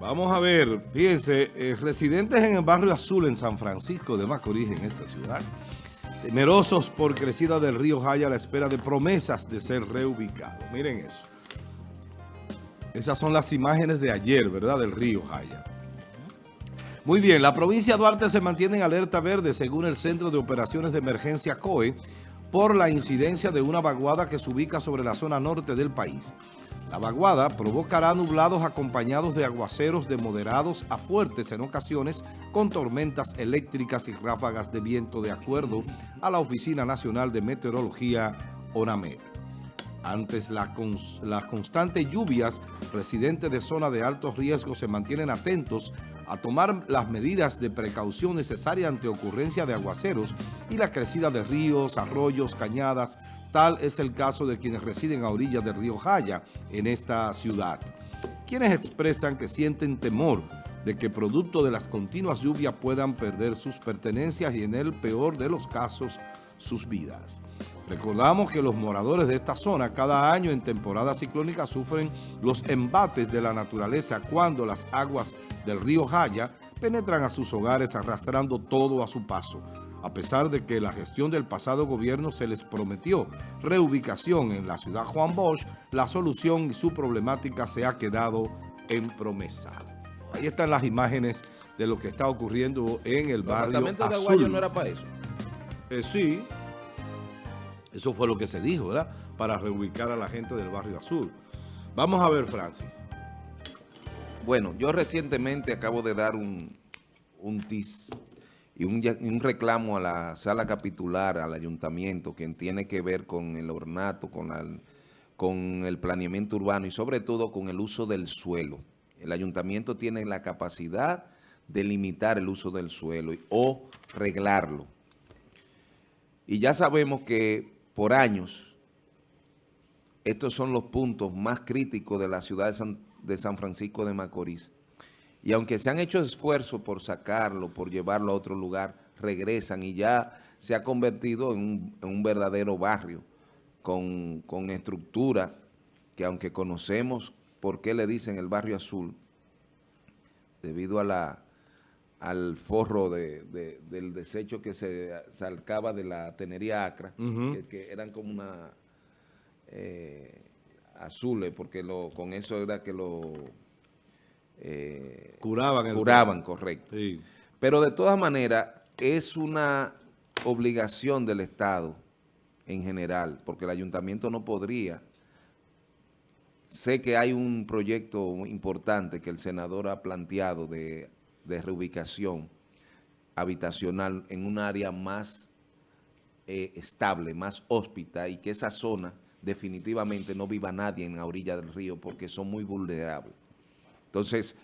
Vamos a ver, fíjense, eh, residentes en el barrio Azul en San Francisco de Macorís, en esta ciudad, temerosos por crecida del río Jaya a la espera de promesas de ser reubicado. Miren eso. Esas son las imágenes de ayer, ¿verdad? Del río Jaya. Muy bien, la provincia de Duarte se mantiene en alerta verde según el Centro de Operaciones de Emergencia COE por la incidencia de una vaguada que se ubica sobre la zona norte del país. La vaguada provocará nublados acompañados de aguaceros de moderados a fuertes en ocasiones con tormentas eléctricas y ráfagas de viento de acuerdo a la Oficina Nacional de Meteorología ONAMED. Antes las constantes lluvias, residentes de zona de alto riesgo se mantienen atentos a tomar las medidas de precaución necesarias ante ocurrencia de aguaceros y la crecida de ríos, arroyos, cañadas. Tal es el caso de quienes residen a orillas del río Jaya en esta ciudad. Quienes expresan que sienten temor de que producto de las continuas lluvias puedan perder sus pertenencias y en el peor de los casos sus vidas. Recordamos que los moradores de esta zona cada año en temporada ciclónica sufren los embates de la naturaleza cuando las aguas del río Jaya penetran a sus hogares arrastrando todo a su paso. A pesar de que la gestión del pasado gobierno se les prometió reubicación en la ciudad Juan Bosch, la solución y su problemática se ha quedado en promesa. Ahí están las imágenes de lo que está ocurriendo en el barrio Azul. de Aguayo no era para eso? Eh, sí, eso fue lo que se dijo, ¿verdad? Para reubicar a la gente del barrio Azul. Vamos a ver, Francis. Bueno, yo recientemente acabo de dar un, un tis y un, reclamo a la sala capitular, al ayuntamiento, que tiene que ver con el ornato, con, con el planeamiento urbano y sobre todo con el uso del suelo. El ayuntamiento tiene la capacidad de limitar el uso del suelo o reglarlo. Y ya sabemos que por años, estos son los puntos más críticos de la ciudad de San, Francisco de Macorís. Y aunque se han hecho esfuerzos por sacarlo, por llevarlo a otro lugar, regresan y ya se ha convertido en un, verdadero barrio con, estructura que aunque conocemos por qué le dicen el barrio azul, debido a la, al forro de, del desecho que se salcaba de la tenería acra, que, eran como una eh, azules, porque lo, con eso era que lo eh, curaban. curaban, correcto. Pero de todas maneras, es una obligación del Estado en general, porque el ayuntamiento no podría. Sé que hay un proyecto importante que el senador ha planteado de de reubicación habitacional en un área más eh, estable, más hóspita y que esa zona definitivamente no viva nadie en la orilla del río porque son muy vulnerables. Entonces,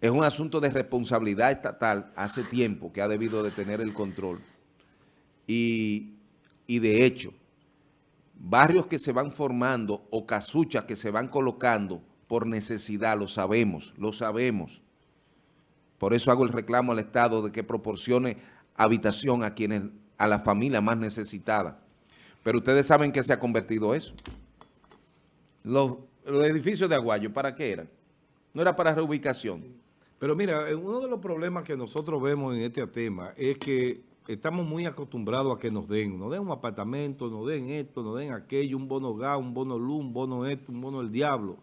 es un asunto de responsabilidad estatal. Hace tiempo que ha debido de tener el control. Y, y de hecho, barrios que se van formando o casuchas que se van colocando por necesidad, lo sabemos, lo sabemos, por eso hago el reclamo al Estado de que proporcione habitación a quienes, a la familia más necesitada. Pero ustedes saben que se ha convertido eso. Los, edificios de Aguayo, ¿para qué eran? No era para reubicación. Pero mira, eh, uno de los problemas que nosotros vemos en este tema es que estamos muy acostumbrados a que nos den, nos den un apartamento, nos den esto, nos den aquello, un bono gas, un bono luz, un bono esto, un bono el diablo.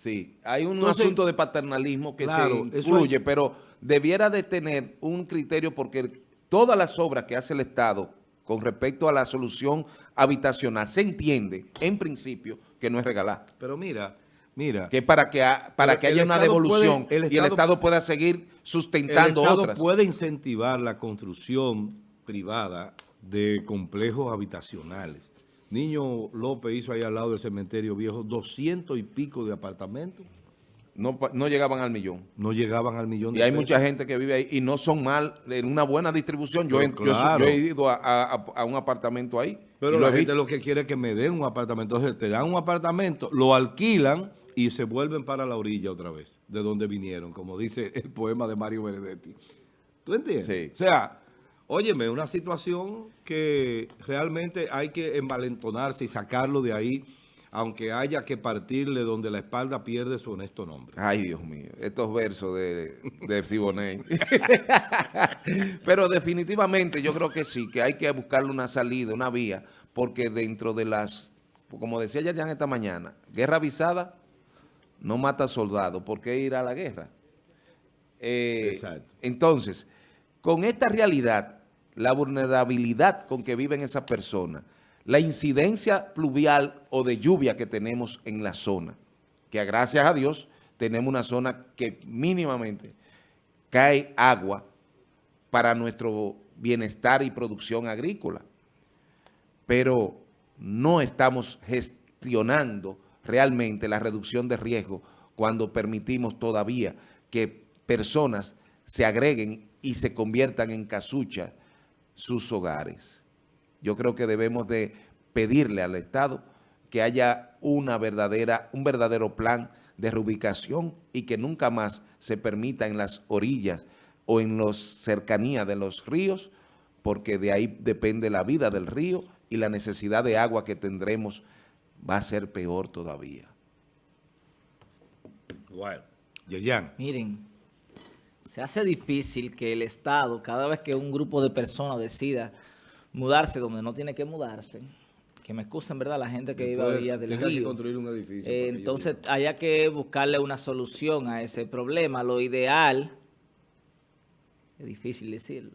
Sí, hay un asunto de paternalismo que se incluye, pero debiera de tener un criterio porque todas las obras que hace el Estado con respecto a la solución habitacional se entiende, en principio, que no es regalar. Pero mira, mira. Que para que, para que haya una devolución y el Estado pueda seguir sustentando otras. El Estado puede incentivar la construcción privada de complejos habitacionales. Niño López hizo ahí al lado del cementerio viejo doscientos y pico de apartamentos. No, no llegaban al millón. No llegaban al millón. Y hay mucha gente que vive ahí y no son mal, en una buena distribución. Yo, he ido a, un apartamento ahí. Pero la gente lo que quiere es que me den un apartamento. Entonces te dan un apartamento, lo alquilan y se vuelven para la orilla otra vez, de donde vinieron, como dice el poema de Mario Benedetti. ¿Tú entiendes? Sí. O sea, Óyeme, una situación que realmente hay que envalentonarse y sacarlo de ahí. aunque haya que partirle donde la espalda pierde su honesto nombre. Ay, Dios mío, estos versos de, de Siboney. Pero definitivamente yo creo que sí, que hay que buscarle una salida, una vía, porque dentro de las, como decía ya esta mañana, guerra avisada no mata soldados, ¿por qué ir a la guerra? Eh, Exacto. Entonces, con esta realidad, la vulnerabilidad con que viven esas personas, la incidencia pluvial o de lluvia que tenemos en la zona, que gracias a Dios tenemos una zona que mínimamente cae agua para nuestro bienestar y producción agrícola. Pero no estamos gestionando realmente la reducción de riesgo cuando permitimos todavía que personas se agreguen y se conviertan en casucha sus hogares. Yo creo que debemos de pedirle al Estado que haya una verdadera, un verdadero plan de reubicación y que nunca más se permita en las orillas o en las cercanías de los ríos, porque de ahí depende la vida del río y la necesidad de agua que tendremos va a ser peor todavía. Bueno, Yeyan. Miren, se hace difícil que el Estado, cada vez que un grupo de personas decida mudarse donde no tiene que mudarse, que me excusen, ¿verdad? La gente que vive a orillas del río. construir un edificio. Eh, entonces, haya que buscarle una solución a ese problema. Lo ideal, es difícil decirlo,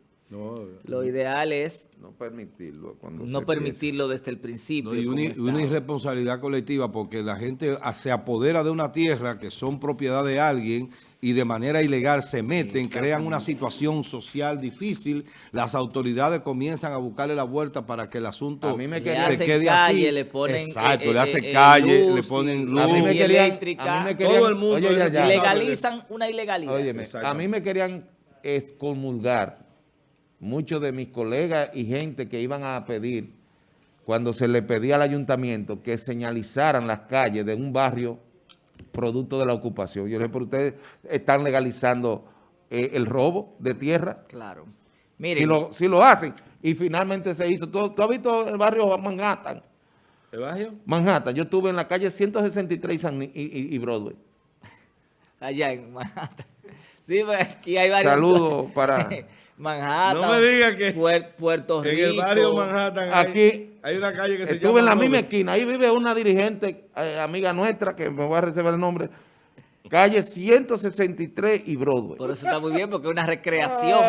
lo ideal es no permitirlo no permitirlo desde el principio. y una, irresponsabilidad colectiva porque la gente se apodera de una tierra que son propiedad de alguien y de manera ilegal se meten, crean una situación social difícil, las autoridades comienzan a buscarle la vuelta para que el asunto se quede así. Le ponen, Exacto, le eh, hace eh, calle, le ponen luz, a mí me querían, eléctrica, todo el mundo legalizan una ilegalidad. a mí me querían excomulgar muchos de mis colegas y gente que iban a pedir, cuando se le pedía al ayuntamiento que señalizaran las calles de un barrio producto de la ocupación. Yo le pero ustedes están legalizando eh, el robo de tierra. Claro. Si lo, si lo hacen. Y finalmente se hizo. ¿Tú, has visto el barrio Manhattan? ¿El barrio? Manhattan. Yo estuve en la calle 163 y, y Broadway. Allá en Manhattan. Sí, pues aquí hay varios... Saludos para... Manhattan. No me diga que Puerto Rico. En el barrio Manhattan aquí hay, una calle que se llama... Estuve en la misma esquina. Ahí vive una dirigente, eh, amiga nuestra, que me voy a reservar el nombre, Calle 163 y Broadway. Por eso está muy bien, porque es una recreación.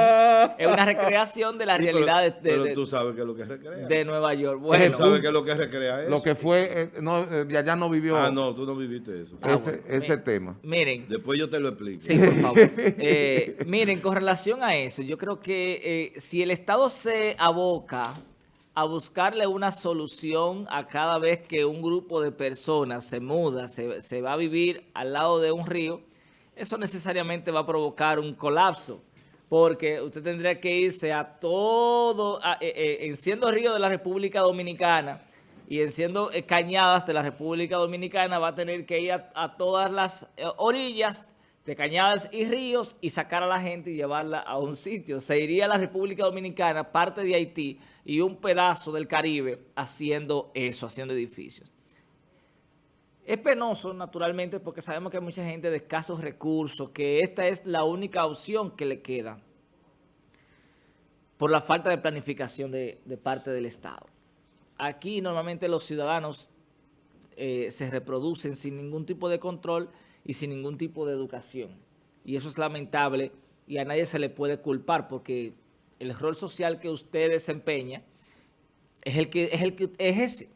es una recreación de la realidad de, pero tú sabes que es lo que recrea. De Nueva York. Bueno. Tú sabes que es lo que recrea eso. Lo que fue, eh, no, eh, allá no vivió. Ah, no, tú no viviste eso. Ah, ese, tema. Miren. Después yo te lo explico. Sí, por favor. Eh, miren, con relación a eso, yo creo que si el Estado se aboca a buscarle una solución a cada vez que un grupo de personas se muda, se, va a vivir al lado de un río, eso necesariamente va a provocar un colapso, porque usted tendría que irse a todo, eh, eh, en siendo río de la República Dominicana y en siendo eh, cañadas de la República Dominicana, va a tener que ir a, todas las orillas de cañadas y ríos y sacar a la gente y llevarla a un sitio. Se iría a la República Dominicana, parte de Haití y un pedazo del Caribe haciendo eso, haciendo edificios. Es penoso, naturalmente, porque sabemos que hay mucha gente de escasos recursos, que esta es la única opción que le queda por la falta de planificación de, parte del Estado. Aquí normalmente los ciudadanos eh, se reproducen sin ningún tipo de control y sin ningún tipo de educación. Y eso es lamentable y a nadie se le puede culpar porque el rol social que usted desempeña es el que es el que es ese.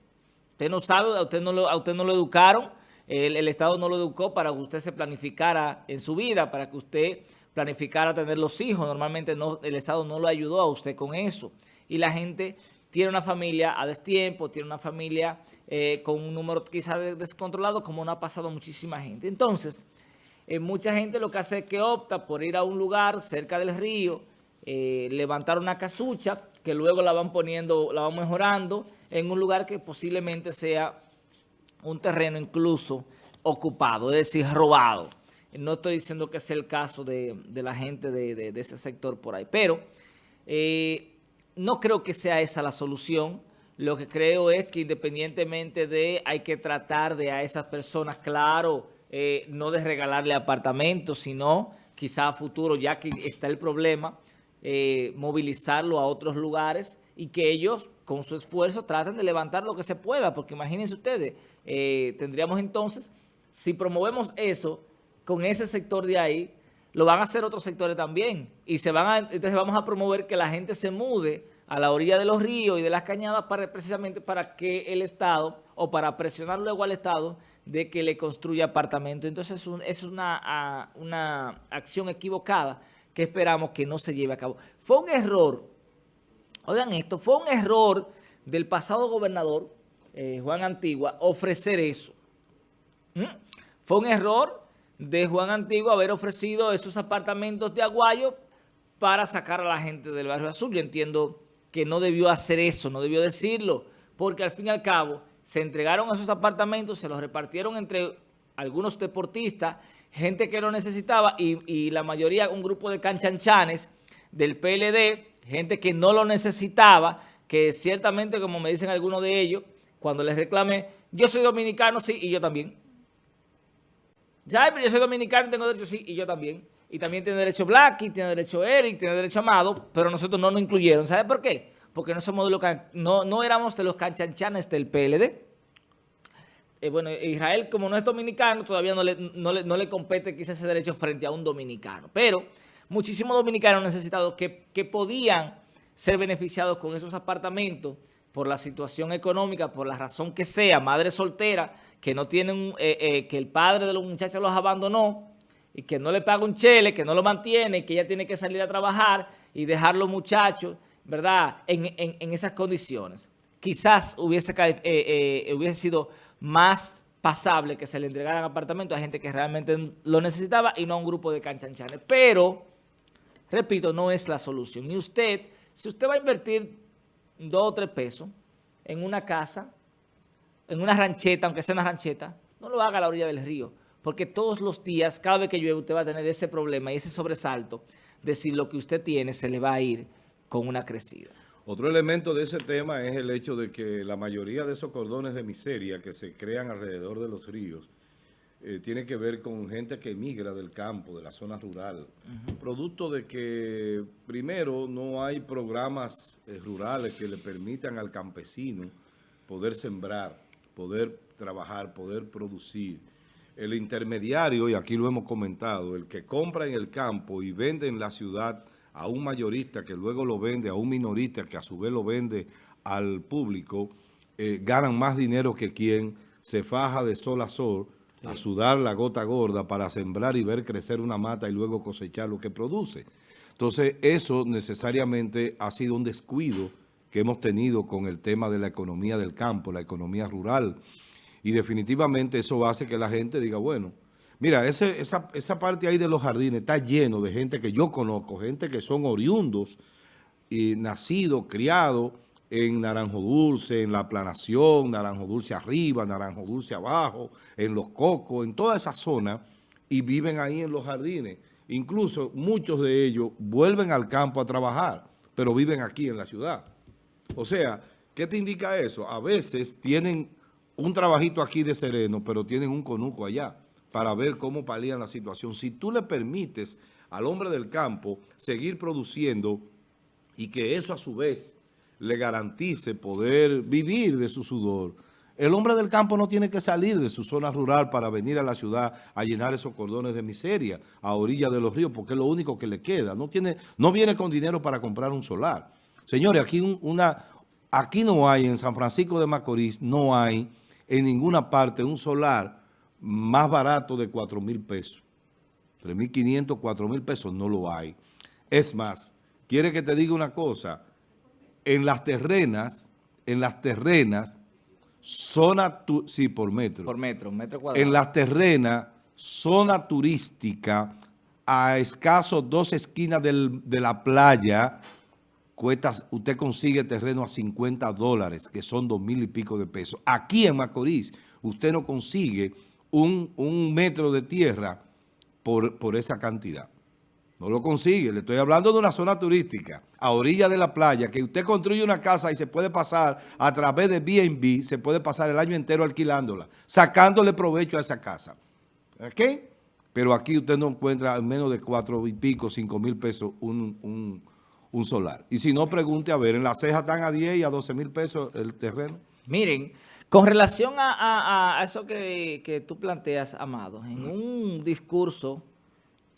Usted no sabe, a usted no lo, a usted no lo educaron, el, Estado no lo educó para que usted se planificara en su vida, para que usted planificara tener los hijos. Normalmente no, el Estado no lo ayudó a usted con eso. Y la gente tiene una familia a destiempo, tiene una familia eh, con un número quizás descontrolado, como no ha pasado muchísima gente. Entonces, eh, mucha gente lo que hace es que opta por ir a un lugar cerca del río, eh, levantar una casucha, que luego la van poniendo, la van mejorando, en un lugar que posiblemente sea un terreno incluso ocupado, es decir, robado. No estoy diciendo que sea el caso de, la gente de, ese sector por ahí, pero no creo que sea esa la solución. Lo que creo es que independientemente de, hay que tratar de a esas personas, claro, eh, no de regalarle apartamentos, sino quizá a futuro, ya que está el problema, eh, movilizarlo a otros lugares y que ellos con su esfuerzo traten de levantar lo que se pueda, porque imagínense ustedes, eh, tendríamos entonces, si promovemos eso con ese sector de ahí, lo van a hacer otros sectores también. Y se van a, entonces vamos a promover que la gente se mude a la orilla de los ríos y de las cañadas para, precisamente para que el Estado, o para presionar luego al Estado, de que le construya apartamentos. Entonces es una, acción equivocada que esperamos que no se lleve a cabo. Fue un error, oigan esto, fue un error del pasado gobernador, eh, Juan Antigua, ofrecer eso. ¿Mm? Fue un error de Juan Antiguo haber ofrecido esos apartamentos de Aguayo para sacar a la gente del barrio azul. Yo entiendo que no debió hacer eso, no debió decirlo, porque al fin y al cabo se entregaron esos apartamentos, se los repartieron entre algunos deportistas, gente que lo necesitaba y, la mayoría un grupo de canchanchanes del PLD, gente que no lo necesitaba, que ciertamente, como me dicen algunos de ellos, cuando les reclamé, yo soy dominicano, sí, y yo también. Ya, pero yo soy dominicano, tengo derecho, sí, y yo también. Y también tiene derecho Blacky, tiene derecho Eric, tiene derecho Amado, pero nosotros no nos incluyeron. ¿Sabe por qué? Porque no somos de los, no, no éramos de los canchanchanes del PLD. Eh, bueno, Israel, como no es dominicano, todavía no le, no le, no le compete quizás ese derecho frente a un dominicano. Pero muchísimos dominicanos necesitados que, que podían ser beneficiados con esos apartamentos por la situación económica, por la razón que sea, madre soltera, que no tienen, eh, eh, que el padre de los muchachos los abandonó y que no le paga un chele, que no lo mantiene, que ella tiene que salir a trabajar y dejar los muchachos, ¿verdad?, en, esas condiciones. Quizás hubiese, eh, hubiese sido más pasable que se le entregaran apartamentos a gente que realmente lo necesitaba y no a un grupo de canchanchanes. Pero, repito, no es la solución. Y usted, si usted va a invertir dos o tres pesos en una casa, en una rancheta, aunque sea una rancheta, no lo haga a la orilla del río, porque todos los días, cada vez que llueve, usted va a tener ese problema y ese sobresalto de si lo que usted tiene se le va a ir con una crecida. Otro elemento de ese tema es el hecho de que la mayoría de esos cordones de miseria que se crean alrededor de los ríos eh, tiene que ver con gente que emigra del campo, de la zona rural. Producto de que, primero, no hay programas eh, rurales que le permitan al campesino poder sembrar poder trabajar, poder producir. El intermediario, y aquí lo hemos comentado, el que compra en el campo y vende en la ciudad a un mayorista que luego lo vende a un minorista que a su vez lo vende al público, eh, ganan más dinero que quien se faja de sol a sol a sudar la gota gorda para sembrar y ver crecer una mata y luego cosechar lo que produce. Entonces, eso necesariamente ha sido un descuido que hemos tenido con el tema de la economía del campo, la economía rural. Y definitivamente eso hace que la gente diga, bueno, mira, ese, esa, esa parte ahí de los jardines está lleno de gente que yo conozco, gente que son oriundos y nacidos, criados en Naranjo Dulce, en La Planación, Naranjo Dulce arriba, Naranjo Dulce abajo, en Los Cocos, en toda esa zona, y viven ahí en los jardines. Incluso muchos de ellos vuelven al campo a trabajar, pero viven aquí en la ciudad. O sea, ¿qué te indica eso? A veces tienen un trabajito aquí de sereno, pero tienen un conuco allá para ver cómo palían la situación. Si tú le permites al hombre del campo seguir produciendo y que eso a su vez le garantice poder vivir de su sudor, el hombre del campo no tiene que salir de su zona rural para venir a la ciudad a llenar esos cordones de miseria a orilla de los ríos, porque es lo único que le queda. No, tiene, no viene con dinero para comprar un solar. Señores, aquí, una, aquí no hay, en San Francisco de Macorís, no hay en ninguna parte un solar más barato de 4 mil pesos. 3.500, 4 mil pesos no lo hay. Es más, quiere que te diga una cosa, en las terrenas, en las terrenas, zona, sí, por metro. Por metro, metro cuadrado. En las terrenas, zona turística, a escasos dos esquinas de la playa, usted consigue terreno a 50 dólares, que son dos mil y pico de pesos. Aquí en Macorís, usted no consigue un, metro de tierra por, por esa cantidad. No lo consigue. Le estoy hablando de una zona turística, a orilla de la playa, que usted construye una casa y se puede pasar a través de B&B, se puede pasar el año entero alquilándola, sacándole provecho a esa casa. ¿Ok? Pero aquí usted no encuentra en menos de cuatro y pico, cinco mil pesos un, solar. Y si no, pregunte a ver, en la ceja están a 10 y a 12 mil pesos el terreno. Miren, con relación a, eso que, que tú planteas, Amado, en un discurso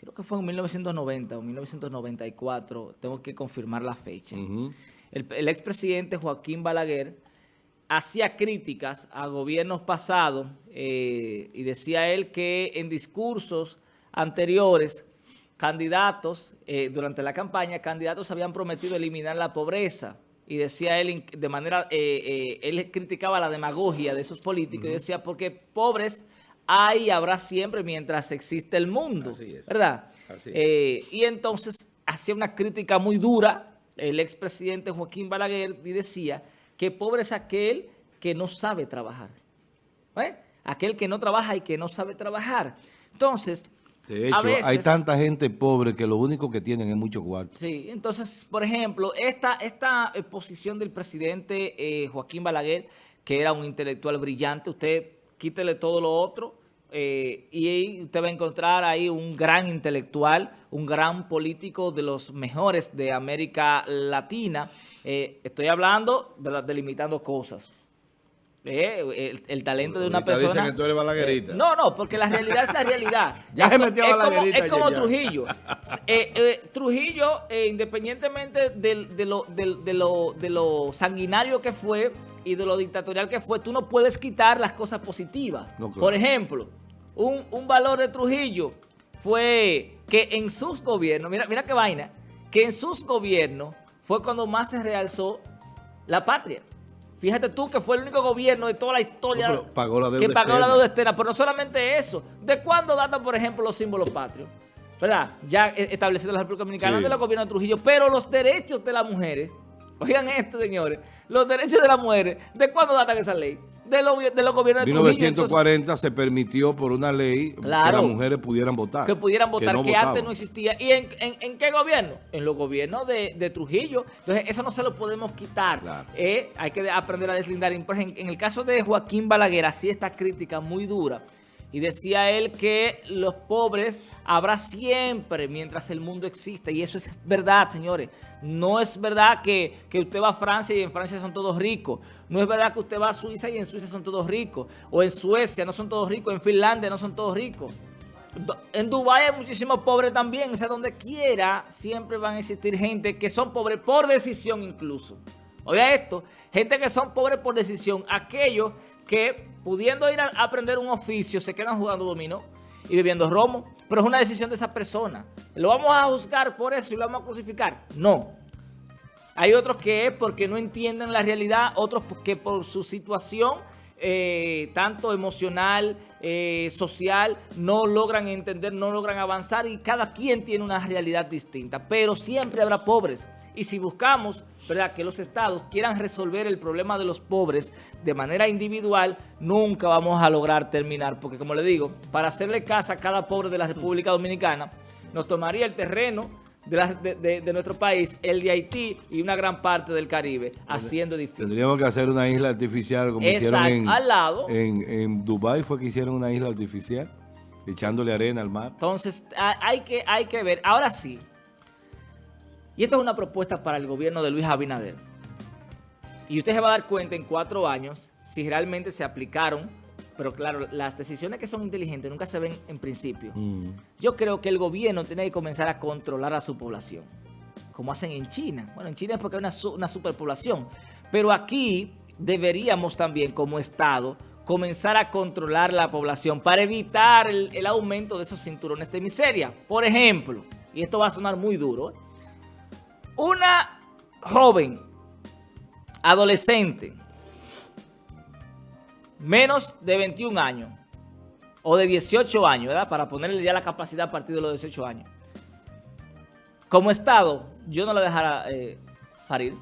creo que fue en 1990 o 1994, tengo que confirmar la fecha. El, expresidente Joaquín Balaguer hacía críticas a gobiernos pasados eh, y decía él que en discursos anteriores, candidatos, eh, durante la campaña, candidatos habían prometido eliminar la pobreza. Y decía él, de manera, eh, él criticaba la demagogia de esos políticos y decía, porque pobres hay y habrá siempre mientras existe el mundo, ¿verdad? Eh, y entonces hacía una crítica muy dura el expresidente Joaquín Balaguer y decía que pobre es aquel que no sabe trabajar. ¿Eh? Aquel que no trabaja y que no sabe trabajar. Entonces, de hecho, hay tanta gente pobre que lo único que tienen es mucho cuarto. Sí, entonces, por ejemplo, esta, esta posición del presidente eh, Joaquín Balaguer, que era un intelectual brillante, usted quítele todo lo otro eh, y usted va a encontrar ahí un gran intelectual, un gran político de los mejores de América Latina. Eh, estoy hablando, ¿verdad?, delimitando cosas. Eh, el, talento de una persona... que tú eres balaguerita. no, no, porque la realidad es la realidad. ya se metió es balaguerita. Como, es como Trujillo. Trujillo, independientemente de, lo, de, lo, de lo sanguinario que fue, y de lo dictatorial que fue, tú no puedes quitar las cosas positivas. Por ejemplo, un, valor de Trujillo fue que en sus gobiernos, mira, mira qué vaina, que en sus gobiernos fue cuando más se realzó la patria. Fíjate tú que fue el único gobierno de toda la historia que pagó la deuda externa. Pero no solamente eso. ¿De cuándo datan, por ejemplo, los símbolos patrios? ¿Verdad? Ya establecido en la República Dominicana de los gobiernos de Trujillo. Pero los derechos de las mujeres Oigan esto, señores. Los derechos de la mujer, ¿de cuándo datan esa ley? De, de los gobiernos de 1940 se permitió por una ley que las mujeres pudieran votar. Que pudieran votar, que, antes no existía. ¿Y en, qué gobierno? En los gobiernos de, Trujillo. Entonces, eso no se lo podemos quitar. Eh, hay que aprender a deslindar. En, en el caso de Joaquín Balaguer, así esta crítica muy dura y decía él que los pobres habrá siempre mientras el mundo exista. Y eso es verdad, señores. No es verdad que, usted va a Francia y en Francia son todos ricos. No es verdad que usted va a Suiza y en Suiza son todos ricos. O en Suecia no son todos ricos. En Finlandia no son todos ricos. En Dubái hay muchísimos pobres también. O sea, donde quiera siempre van a existir gente que son pobres por decisión incluso. Oiga esto, gente que son pobres por decisión. Aquellos que pudiendo ir a aprender un oficio se quedan jugando dominó y bebiendo romo, pero es una decisión de esa persona. ¿Lo vamos a juzgar por eso y lo vamos a crucificar? No. Hay otros que es porque no entienden la realidad, otros que por su situación, eh, tanto emocional, eh, social, no logran entender, no logran avanzar y cada quien tiene una realidad distinta, pero siempre habrá pobres. Y si buscamos ¿verdad? que los estados quieran resolver el problema de los pobres de manera individual, nunca vamos a lograr terminar. Porque como le digo, para hacerle casa a cada pobre de la República Dominicana, nos tomaría el terreno de, nuestro país, el de Haití y una gran parte del Caribe, haciendo difícil. Tendríamos que hacer una isla artificial como hicieron en, al lado. En, en Dubái fue que hicieron una isla artificial, echándole arena al mar. Entonces, hay que, hay que ver. Ahora sí, y esto es una propuesta para el gobierno de Luis Abinader. Y usted se va a dar cuenta en cuatro años si realmente se aplicaron. Pero claro, las decisiones que son inteligentes nunca se ven en principio. Mm. Yo creo que el gobierno tiene que comenzar a controlar a su población. Como hacen en China. Bueno, en China es porque hay una, superpoblación. Pero aquí deberíamos también como Estado comenzar a controlar la población para evitar el, el aumento de esos cinturones de miseria. Por ejemplo, y esto va a sonar muy duro, ¿eh? Una joven, adolescente, menos de 21 años, o de 18 años, ¿verdad? Para ponerle ya la capacidad a partir de los 18 años. Como Estado, yo no la dejara eh, parir.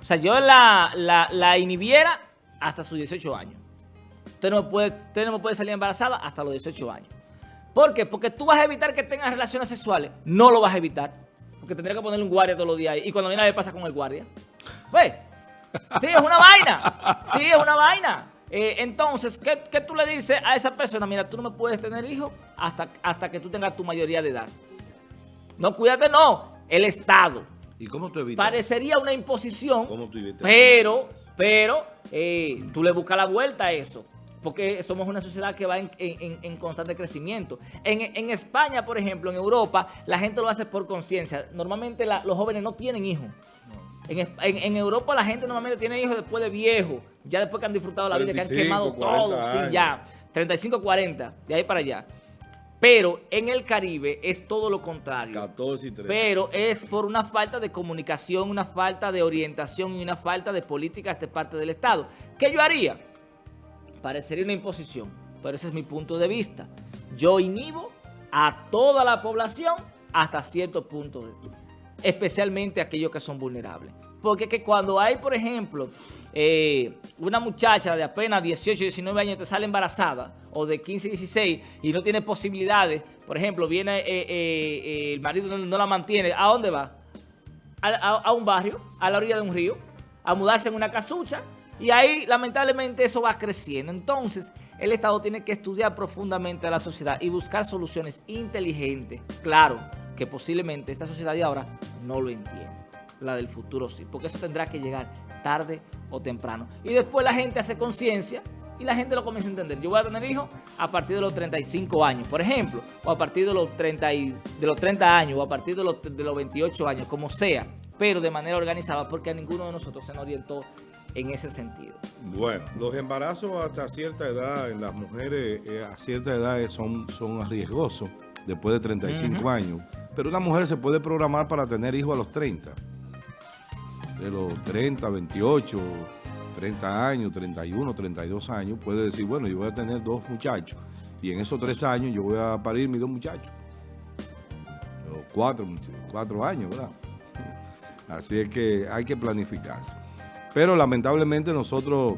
O sea, yo la, la, inhibiera hasta sus 18 años. Usted no, puede, no puede salir embarazada hasta los 18 años. ¿Por qué? Porque tú vas a evitar que tengas relaciones sexuales. No lo vas a evitar. Porque tendría que ponerle un guardia todos los días ahí. Y cuando viene a ver pasa con el guardia. ¿Ves? Sí, es una vaina. Sí, es una vaina. Eh, entonces, ¿qué, ¿qué, tú le dices a esa persona? Mira, tú no me puedes tener hijos hasta, hasta que tú tengas tu mayoría de edad. No, cuídate, no. El Estado. ¿Y cómo tú evitas? Parecería una imposición, pero, pero eh, tú le buscas la vuelta a eso. Porque somos una sociedad que va en, en, en constante crecimiento. En, en, España, por ejemplo, en Europa, la gente lo hace por conciencia. Normalmente la, los jóvenes no tienen hijos. En, Europa la gente normalmente tiene hijos después de viejo, ya después que han disfrutado la vida, que han quemado todo, sí, ya, 35, 40, de ahí para allá. Pero en el Caribe es todo lo contrario. 14 y 13. Pero es por una falta de comunicación, una falta de orientación y una falta de políticas de parte del Estado. ¿Qué yo haría? Parecería una imposición, pero ese es mi punto de vista. Yo inhibo a toda la población hasta cierto punto de especialmente aquellos que son vulnerables. Porque que cuando hay, por ejemplo, eh, una muchacha de apenas 18, 19 años te sale embarazada, o de 15, 16, y no tiene posibilidades, por ejemplo, viene eh, eh, el marido no, la mantiene, ¿a dónde va? A, un barrio, a la orilla de un río, a mudarse en una casucha, y ahí lamentablemente eso va creciendo. Entonces, el Estado tiene que estudiar profundamente a la sociedad y buscar soluciones inteligentes, claro, que posiblemente esta sociedad de ahora no lo entiende. La del futuro sí, porque eso tendrá que llegar tarde o temprano. Y después la gente hace conciencia y la gente lo comienza a entender. Yo voy a tener hijos a partir de los 35 años, por ejemplo, o a partir de los 30, de los 30 años, o a partir de los, de los 28 años, como sea, pero de manera organizada, porque a ninguno de nosotros se nos orientó en ese sentido. Bueno, los embarazos hasta cierta edad en las mujeres eh, a cierta edad son, son riesgosos, después de 35 años. Pero una mujer se puede programar para tener hijos a los 30. De los 30, 28, 30 años, 31, 32 años, puede decir, bueno, yo voy a tener dos muchachos. Y en esos tres años yo voy a parir mis dos muchachos. O cuatro, cuatro años, ¿verdad? Así es que hay que planificarse. Pero lamentablemente nosotros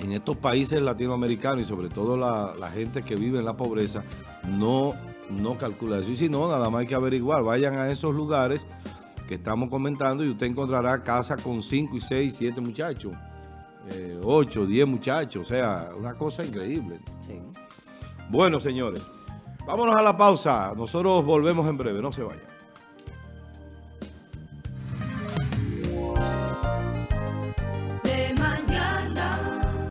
en estos países latinoamericanos y sobre todo la, la gente que vive en la pobreza no no calcula eso. Y si no, nada más hay que averiguar. Vayan a esos lugares que estamos comentando y usted encontrará casa con 5 y 6, 7 muchachos. 8, eh, 10 muchachos. O sea, una cosa increíble. Bueno, señores, vámonos a la pausa. Nosotros volvemos en breve. No se vayan.